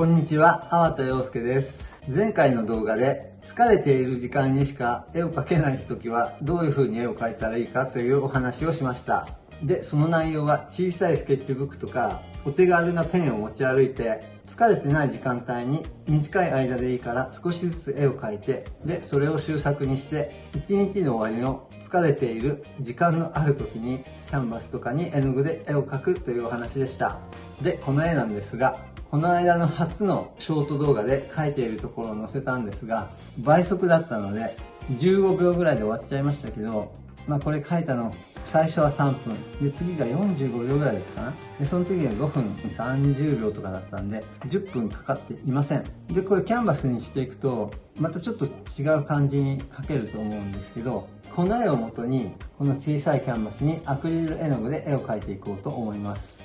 こんにちは、粟田洋介です。前回の動画で疲れている時間にしか絵を描けない時はどういう風に絵を描いたらいいかというお話をしました。で、その内容は小さいスケッチブックとかお手軽なペンを持ち歩いて疲れてない時間帯に短い間でいいから少しずつ絵を描いてでそれを終作にして一日の終わりの疲れている時間のある時にキャンバスとかに絵の具で絵を描くというお話でしたでこの絵なんですがこの間の初のショート動画で描いているところを載せたんですが倍速だったので15秒ぐらいで終わっちゃいましたけどまあこれ書いたの最初は3分。で次が45秒ぐらいだったかな。でその次が5分30秒とかだったんで10分かかっていません。でこれキャンバスにしていくとまたちょっと違う感じに描けると思うんですけどこの絵をもとにこの小さいキャンバスにアクリル絵の具で絵を描いていこうと思います。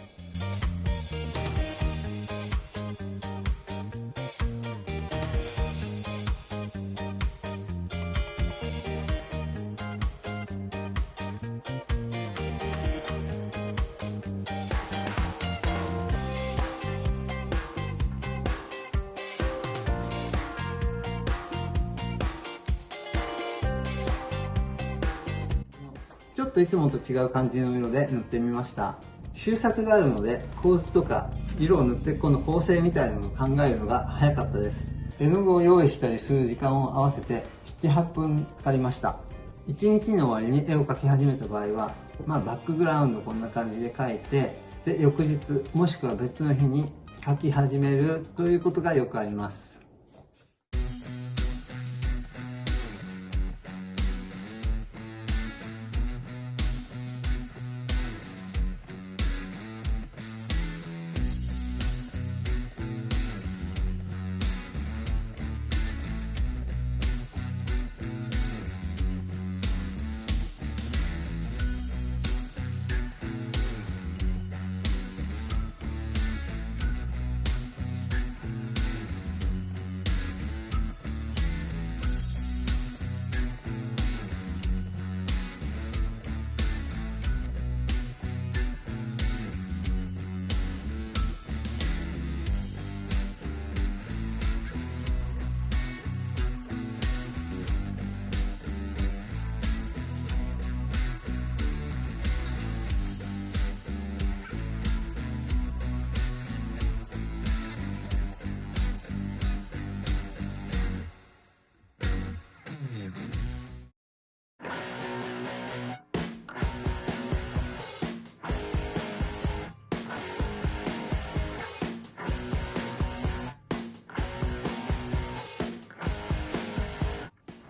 といつもと違う感じの色で塗ってみました。終作があるので構図とか色を塗ってこの構成みたいなのを考えるのが早かったです。絵の具を用意したりする時間を合わせて78分かかりました。1日の終わりに絵を描き始めた場合は、まあ、バックグラウンドこんな感じで描いてで翌日もしくは別の日に描き始めるということがよくあります。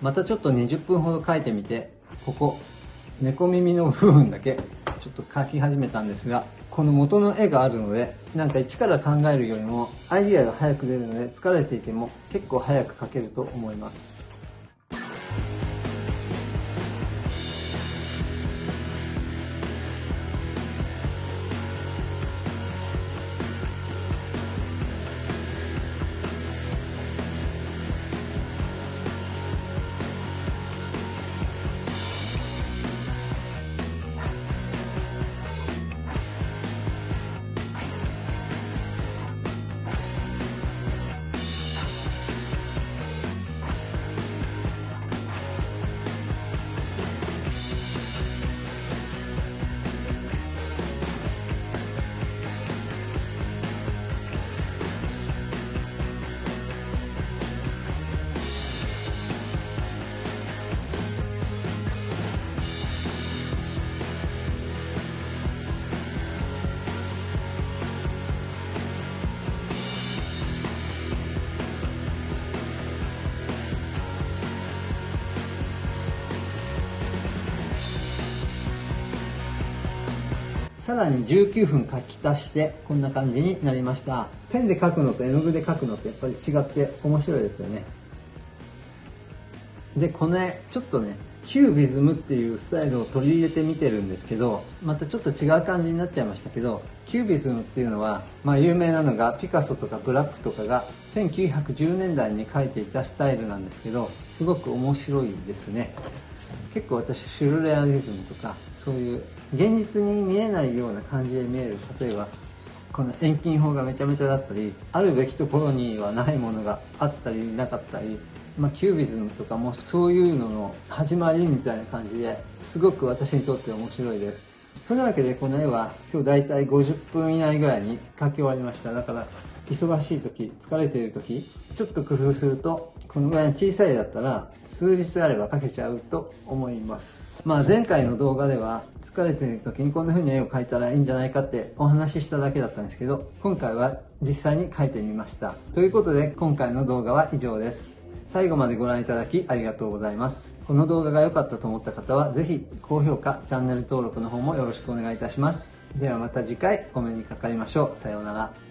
またちょっと20分ほど書いてみて。ここ猫耳の部分だけちょっと描き始めたんですがこの元の絵があるのでなんか一から考えるよりもアイディアが早く出るので疲れていても結構早く描けると思います。さらに19分書き足してこんな感じになりました。ペンで書くのと絵の具で書くのってやっぱり違って面白いですよね。でこの絵ちょっとねキュービズムっていうスタイルを取り入れてみてるんですけどまたちょっと違う感じになっちゃいましたけどキュービズムっていうのは、まあ、有名なのがピカソとかブラックとかが1910年代に描いていたスタイルなんですけどすごく面白いですね。結構私シュルレアリズムとかそういう現実に見えないような感じで見える。例えばこの遠近法がめちゃめちゃだったり、あるべきところにはないものがあったりなかったり、まあ、キュービズムとかもそういうのの始まりみたいな感じですごく私にとって面白いです。そんなわけでこの絵は今日だいたい50分以内ぐらいに描き終わりました。だから忙しい時、疲れている時、ちょっと工夫すると、このぐらいの小さいだったら、数日あれば描けちゃうと思います。まあ前回の動画では、疲れている時にこんな風に絵を描いたらいいんじゃないかってお話ししただけだったんですけど、今回は実際に描いてみました。ということで、今回の動画は以上です。最後までご覧いただきありがとうございます。この動画が良かったと思った方は、ぜひ高評価、チャンネル登録の方もよろしくお願いいたします。ではまた次回お目にかかりましょう。さようなら。